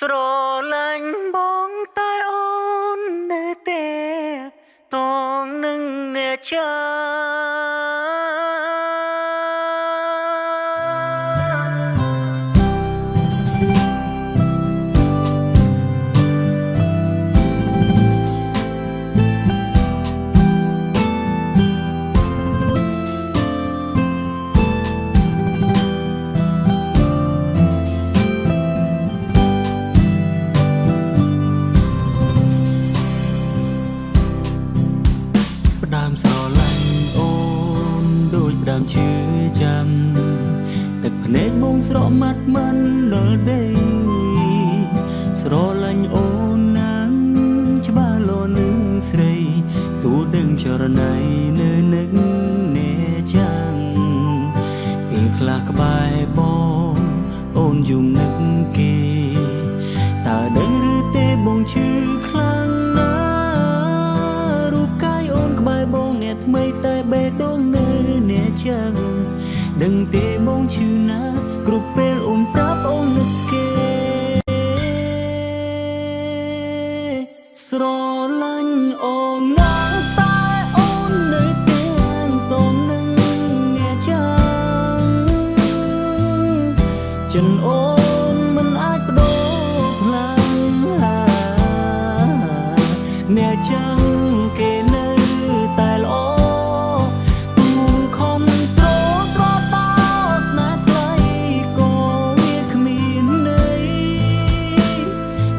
ស្រឡាញ់បងតែអូននៅទេតងនឹងអ្នកចា មស្រឡាញ់អូនដូចផ្ដើមឈឺចាំទឹកភ្នែកបងស្រក់មាត់មិនដល់ដេស្រឡាញ់អូនណាស់ច្បាស់លោនឹងស្រីទូដឹងចរណៃនៅនឹកអ្នកចាំងពេលខ្លះក្បែរបងអូនយំនឹកគេ ដឹងទេបងឈឺណាស់គ្រប់ពេលអូនប្រាប់អូននឹកគេ ស្រឡាញ់អូនណាស់តែអូននៅទាំងតងនឹងអ្នកចាំចិនអូនមិនអាចបដូរខ្លាំងអ្នកចាំ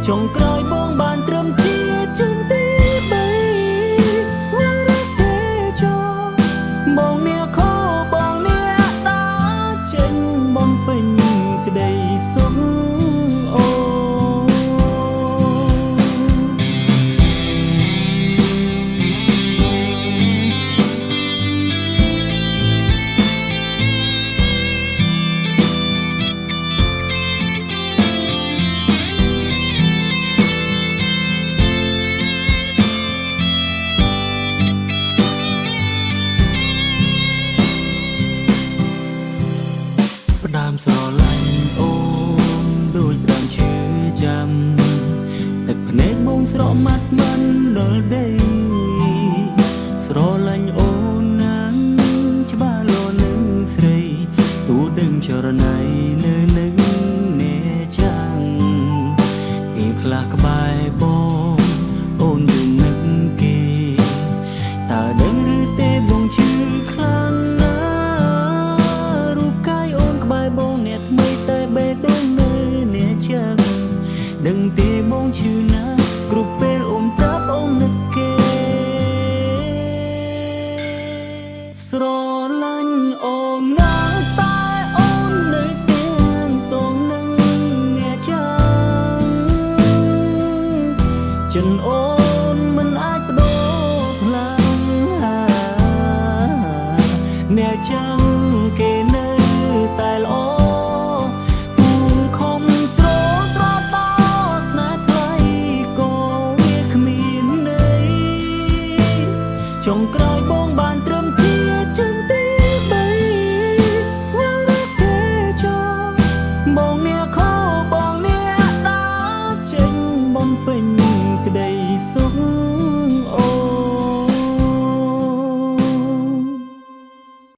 ចុងក្រោយ ផ្ដើមស្រឡាញ់អូនដូចផ្ដើមឈឺចាំទឹកភ្នែកបងស្រក់មាត់មិនដល់ដេស្រឡាញ់អូនណាស់ច្បាស់លោនឹងស្រីទូដឹងចរណៃនៅនឹងអ្នកចាំងពេលខ្លះក្បែរបង មិនអូនមិនអាចបដូរខ្លាំងអ្នកចា days